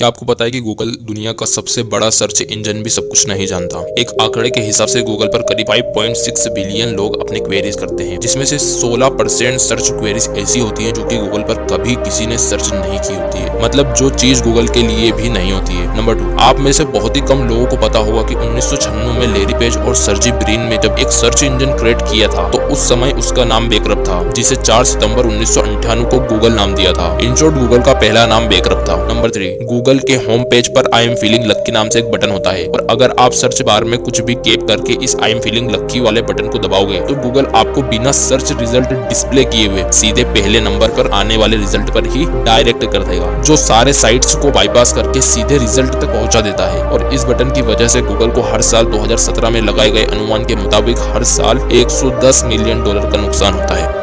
क्या आपको पता है कि गूगल दुनिया का सबसे बड़ा सर्च इंजन भी सब कुछ नहीं जानता? एक आंकड़े के हिसाब से गूगल पर करीब 5.6 बिलियन लोग अपने क्वेरीज करते हैं, जिसमें से 16 परसेंट सर्च क्वेरीज ऐसी होती हैं जो कि गूगल पर कभी किसी ने सर्च नहीं की होती है। मतलब जो चीज़ गूगल के लिए भी नहीं होती है। नंबर टू आप में से बहुत ही कम लोगों को पता होगा की उन्नीस में लेरी पेज और सर्जी ब्रीन ने जब एक सर्च इंजन क्रिएट किया था तो उस समय उसका नाम बेकरप था, जिसे चार सितंबर उन्नीस को गूगल नाम दिया था। इन गूगल का पहला नाम बेकरप था। नंबर थ्री गूगल गूगल के होम पेज पर आई एम फीलिंग लक्की नाम से एक बटन होता है। और अगर आप सर्च बार में कुछ भी केप करके इस आई एम फीलिंग लक्की वाले बटन को दबाओगे तो गूगल आपको बिना सर्च रिज़ल्ट डिस्प्ले किए हुए सीधे पहले नंबर पर आने वाले रिज़ल्ट पर ही डायरेक्ट कर देगा, जो सारे साइट्स को बाईपास करके सीधे रिज़ल्ट तक पहुँचा देता है। और इस बटन की वजह से गूगल को हर साल 2017 में लगाए गए अनुमान के मुताबिक हर साल 110 मिलियन डॉलर का नुकसान होता है।